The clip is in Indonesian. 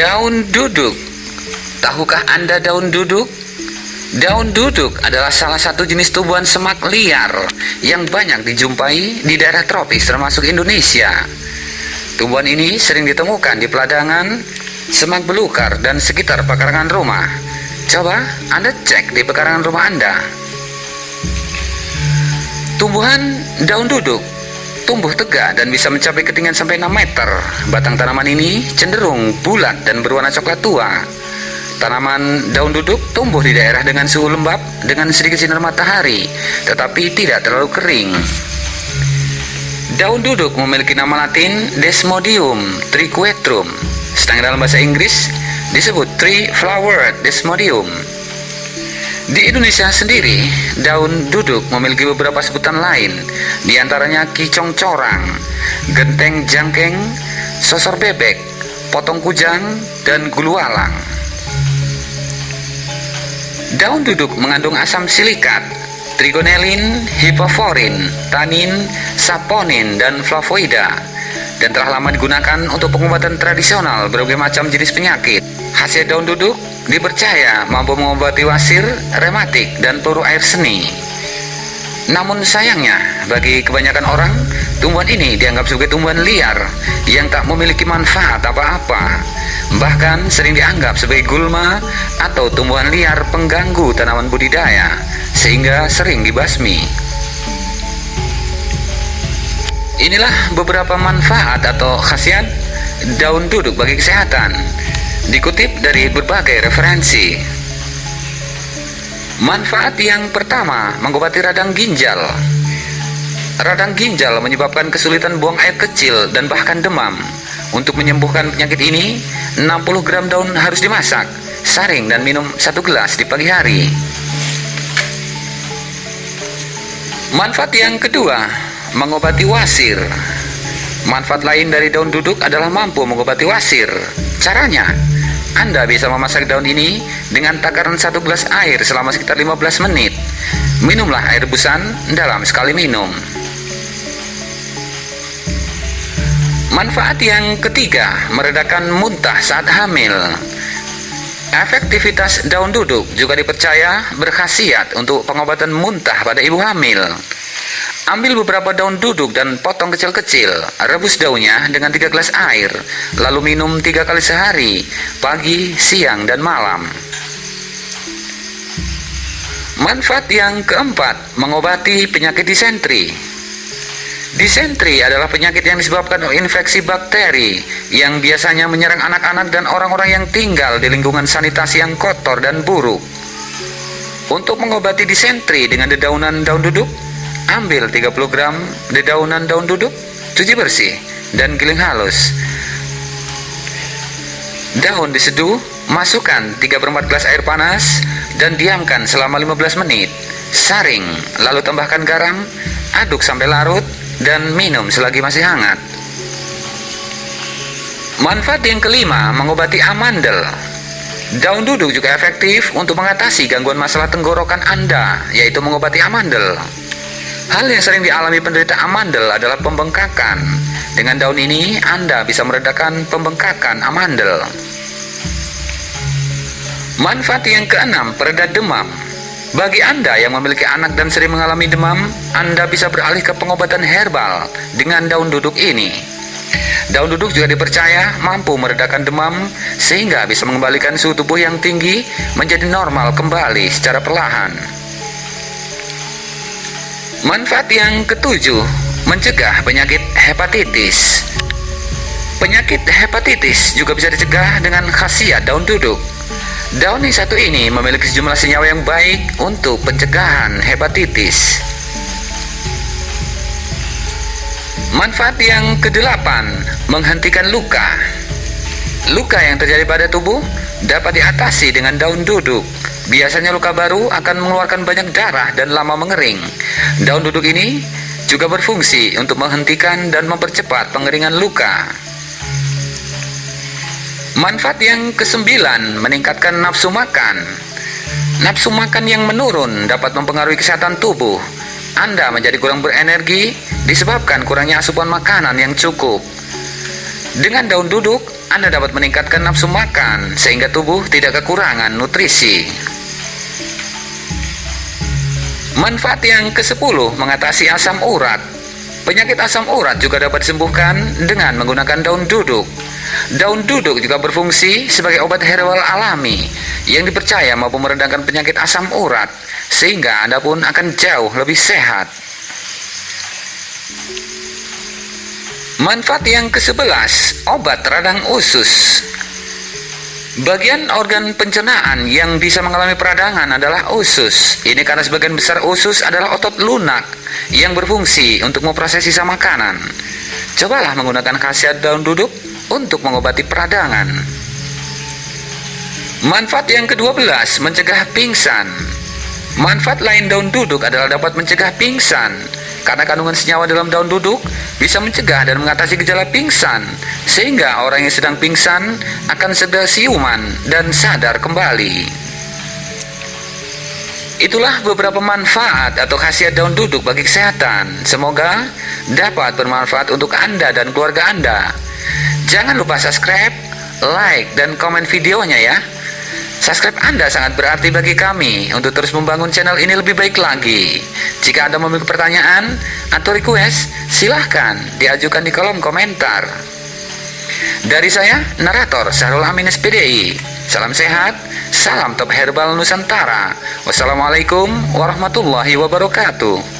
Daun duduk. Tahukah Anda daun duduk? Daun duduk adalah salah satu jenis tumbuhan semak liar yang banyak dijumpai di daerah tropis termasuk Indonesia. Tumbuhan ini sering ditemukan di peladangan, semak belukar, dan sekitar pekarangan rumah. Coba Anda cek di pekarangan rumah Anda. Tumbuhan daun duduk tumbuh tegak dan bisa mencapai ketinggian sampai 6 meter. Batang tanaman ini cenderung bulat dan berwarna coklat tua. Tanaman daun duduk tumbuh di daerah dengan suhu lembab dengan sedikit sinar matahari, tetapi tidak terlalu kering. Daun duduk memiliki nama latin Desmodium triquetrum, sedangkan dalam bahasa Inggris disebut Tree Flowered Desmodium. Di Indonesia sendiri, daun duduk memiliki beberapa sebutan lain, di antaranya kicong corang, genteng jangkeng, sosor bebek, potong kujang, dan gulualang. Daun duduk mengandung asam silikat, trigonelin, hipoforin, tanin, saponin, dan flavoida, dan telah lama digunakan untuk pengobatan tradisional berbagai macam jenis penyakit. Hasil daun duduk dipercaya mampu mengobati wasir, rematik, dan peluru air seni. Namun sayangnya, bagi kebanyakan orang, tumbuhan ini dianggap sebagai tumbuhan liar yang tak memiliki manfaat apa-apa. Bahkan sering dianggap sebagai gulma atau tumbuhan liar pengganggu tanaman budidaya, sehingga sering dibasmi. Inilah beberapa manfaat atau khasiat daun duduk bagi kesehatan dikutip dari berbagai referensi. Manfaat yang pertama, mengobati radang ginjal. Radang ginjal menyebabkan kesulitan buang air kecil dan bahkan demam. Untuk menyembuhkan penyakit ini, 60 gram daun harus dimasak, saring dan minum satu gelas di pagi hari. Manfaat yang kedua, mengobati wasir. Manfaat lain dari daun duduk adalah mampu mengobati wasir. Caranya, anda bisa memasak daun ini dengan takaran satu gelas air selama sekitar 15 menit. Minumlah air rebusan dalam sekali minum. Manfaat yang ketiga, meredakan muntah saat hamil. Efektivitas daun duduk juga dipercaya berkhasiat untuk pengobatan muntah pada ibu hamil. Ambil beberapa daun duduk dan potong kecil-kecil. Rebus daunnya dengan tiga gelas air. Lalu minum tiga kali sehari, pagi, siang, dan malam. Manfaat yang keempat, mengobati penyakit disentri. Disentri adalah penyakit yang disebabkan oleh infeksi bakteri yang biasanya menyerang anak-anak dan orang-orang yang tinggal di lingkungan sanitasi yang kotor dan buruk. Untuk mengobati disentri dengan dedaunan daun duduk, Ambil 30 gram dedaunan daun duduk, cuci bersih, dan giling halus. Daun diseduh, masukkan 3 per 4 gelas air panas, dan diamkan selama 15 menit. Saring, lalu tambahkan garam, aduk sampai larut, dan minum selagi masih hangat. Manfaat yang kelima, mengobati amandel. Daun duduk juga efektif untuk mengatasi gangguan masalah tenggorokan Anda, yaitu mengobati amandel. Hal yang sering dialami penderita amandel adalah pembengkakan. Dengan daun ini, Anda bisa meredakan pembengkakan amandel. Manfaat yang keenam, pereda demam. Bagi Anda yang memiliki anak dan sering mengalami demam, Anda bisa beralih ke pengobatan herbal dengan daun duduk ini. Daun duduk juga dipercaya mampu meredakan demam sehingga bisa mengembalikan suhu tubuh yang tinggi menjadi normal kembali secara perlahan. Manfaat yang ketujuh, mencegah penyakit hepatitis. Penyakit hepatitis juga bisa dicegah dengan khasiat daun duduk. Daun yang satu ini memiliki sejumlah senyawa yang baik untuk pencegahan hepatitis. Manfaat yang kedelapan, menghentikan luka. Luka yang terjadi pada tubuh dapat diatasi dengan daun duduk. Biasanya luka baru akan mengeluarkan banyak darah dan lama mengering. Daun duduk ini juga berfungsi untuk menghentikan dan mempercepat pengeringan luka. Manfaat yang kesembilan, meningkatkan nafsu makan. Nafsu makan yang menurun dapat mempengaruhi kesehatan tubuh. Anda menjadi kurang berenergi disebabkan kurangnya asupan makanan yang cukup. Dengan daun duduk, Anda dapat meningkatkan nafsu makan sehingga tubuh tidak kekurangan nutrisi. Manfaat yang ke-10 mengatasi asam urat. Penyakit asam urat juga dapat disembuhkan dengan menggunakan daun duduk. Daun duduk juga berfungsi sebagai obat herbal alami yang dipercaya mampu meredakan penyakit asam urat sehingga Anda pun akan jauh lebih sehat. Manfaat yang ke-11, obat radang usus. Bagian organ pencernaan yang bisa mengalami peradangan adalah usus. Ini karena sebagian besar usus adalah otot lunak yang berfungsi untuk memproses sisa makanan. Cobalah menggunakan khasiat daun duduk untuk mengobati peradangan. Manfaat yang ke-12, mencegah pingsan. Manfaat lain daun duduk adalah dapat mencegah pingsan karena kandungan senyawa dalam daun duduk bisa mencegah dan mengatasi gejala pingsan, sehingga orang yang sedang pingsan akan segera siuman dan sadar kembali. Itulah beberapa manfaat atau khasiat daun duduk bagi kesehatan. Semoga dapat bermanfaat untuk Anda dan keluarga Anda. Jangan lupa subscribe, like, dan komen videonya ya. Subscribe Anda sangat berarti bagi kami untuk terus membangun channel ini lebih baik lagi. Jika Anda memiliki pertanyaan atau request, silahkan diajukan di kolom komentar. Dari saya, narator Sahrul Amin SPDI. Salam sehat, salam top herbal Nusantara. Wassalamualaikum warahmatullahi wabarakatuh.